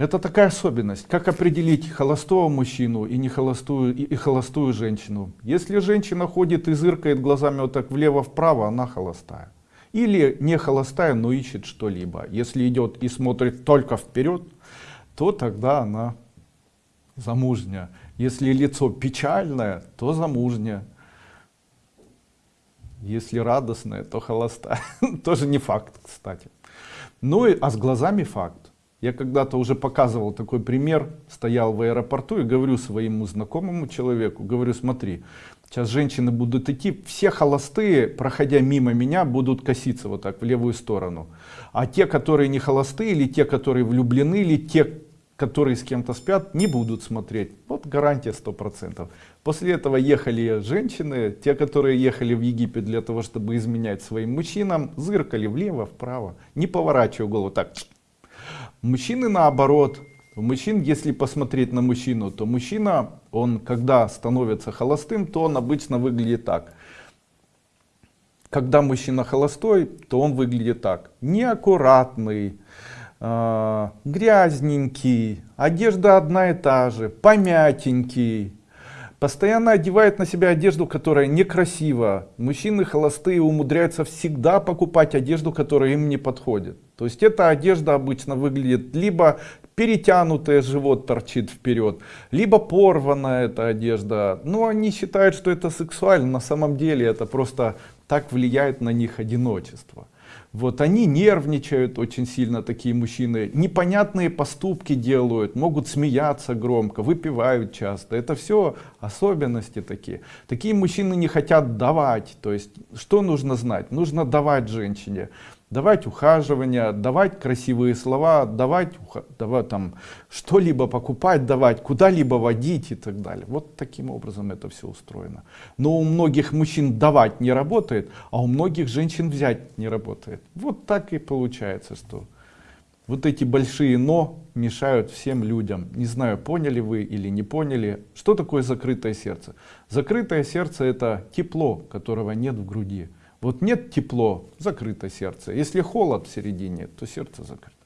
Это такая особенность. Как определить холостого мужчину и, не холостую, и, и холостую женщину? Если женщина ходит и зыркает глазами вот так влево-вправо, она холостая. Или не холостая, но ищет что-либо. Если идет и смотрит только вперед, то тогда она замужняя. Если лицо печальное, то замужняя. Если радостное, то холостая. Тоже не факт, кстати. Ну и, а с глазами факт. Я когда-то уже показывал такой пример, стоял в аэропорту и говорю своему знакомому человеку, говорю, смотри, сейчас женщины будут идти, все холостые, проходя мимо меня, будут коситься вот так в левую сторону. А те, которые не холостые, или те, которые влюблены, или те, которые с кем-то спят, не будут смотреть. Вот гарантия сто процентов. После этого ехали женщины, те, которые ехали в Египет для того, чтобы изменять своим мужчинам, зыркали влево, вправо, не поворачивая голову так. Мужчины наоборот. Мужчин, если посмотреть на мужчину, то мужчина, он когда становится холостым, то он обычно выглядит так. Когда мужчина холостой, то он выглядит так. Неаккуратный, э, грязненький, одежда одна и та же, помятенький, постоянно одевает на себя одежду, которая некрасива. Мужчины холостые умудряются всегда покупать одежду, которая им не подходит. То есть эта одежда обычно выглядит либо перетянутый живот торчит вперед, либо порванная эта одежда. Но они считают, что это сексуально, на самом деле это просто так влияет на них одиночество. Вот они нервничают очень сильно, такие мужчины, непонятные поступки делают, могут смеяться громко, выпивают часто. Это все особенности такие. Такие мужчины не хотят давать. То есть, что нужно знать? Нужно давать женщине давать ухаживание, давать красивые слова, давать, давать там что-либо покупать, давать, куда-либо водить и так далее. Вот таким образом это все устроено. Но у многих мужчин давать не работает, а у многих женщин взять не работает. Вот так и получается, что вот эти большие «но» мешают всем людям. Не знаю, поняли вы или не поняли. Что такое закрытое сердце? Закрытое сердце это тепло, которого нет в груди. Вот нет тепло, закрыто сердце. Если холод в середине, то сердце закрыто.